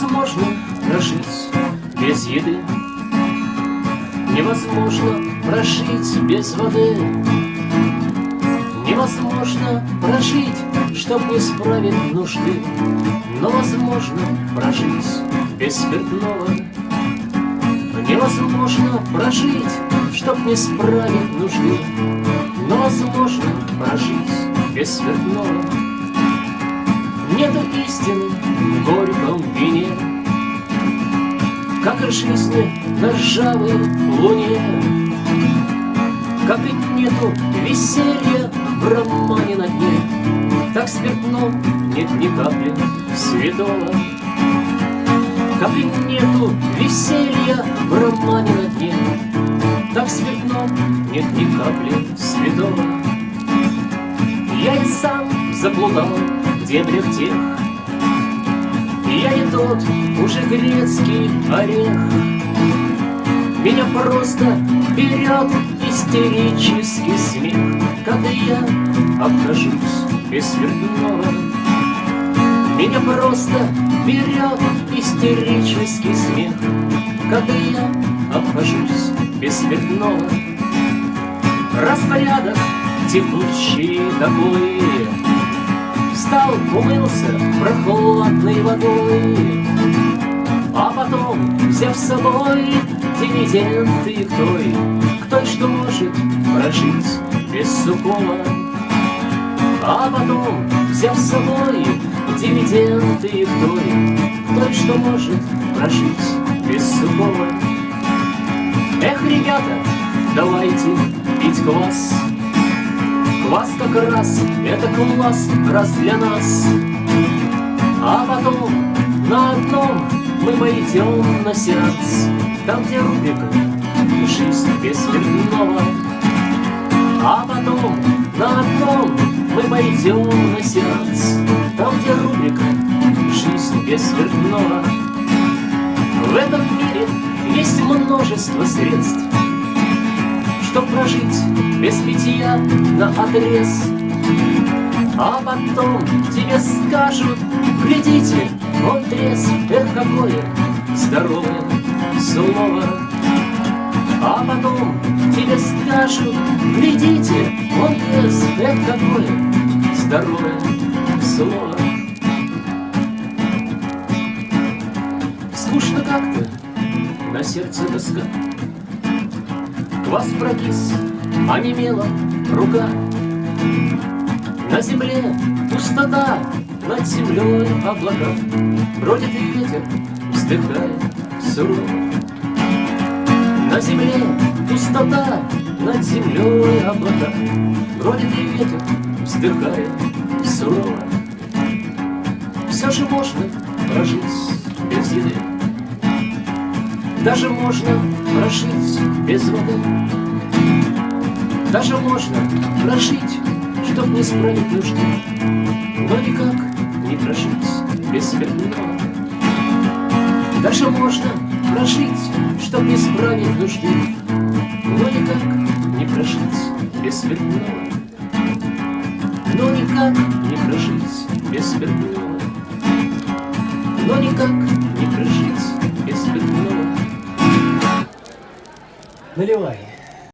Невозможно прожить без еды, Невозможно прожить без воды, Невозможно прожить, чтоб не справить нужды, Но возможно прожить без спиртного. Невозможно прожить, чтоб не справить нужды, Но возможно прожить без спиртного. Нету истины в горьком вине, Как жизни на ржавой луне, Как и нету веселья в романе на дне, Так спиртном нет ни капли святого. Как и нету веселья в романе на дне, Так спиртном нет ни капли святого. Я и сам заблудал дебрях тех, Я не тот уже грецкий орех. Меня просто берет истерический смех, Когда я обхожусь без спиртного. Меня просто берет истерический смех, Когда я обхожусь без спиртного. Распорядок текущий такой, Встал, умылся прохладной водой, А потом, взяв с собой дивиденды к той, К той, что может прожить без сухого. А потом, взяв с собой дивиденды к той, К той, что может прожить без сухого. Эх, ребята, давайте пить квас, Квас как раз, это класс, раз для нас. А потом на одном мы пойдем на сеанс, Там, где рубрика «Жизнь без спиртного». А потом на одном мы пойдем на сеанс, Там, где рубрика «Жизнь без спиртного». В этом мире есть множество средств, Чтоб прожить без питья на отрез. А потом тебе скажут, глядите, он трезв, эх, какое здоровое слово. А потом тебе скажут, глядите, он трезв, эх, какое здоровое слово. Скучно как-то, на сердце тоска. Квас прокис, онемела рука. На земле пустота, над землей облака. Бродит и ветер, вздыхая сурово. На земле пустота, над землей облака. Бродит и ветер, вздыхая сурово. Все же можно прожить. Даже можно прожить без воды. Даже можно прожить, чтоб не справить нужды, Но никак не прожить без спиртного. Даже можно прожить, чтоб не справить нужды, Но никак не прожить без спиртного. Но никак не прожить без спиртного. Но никак не прожить без спиртного. Наливай.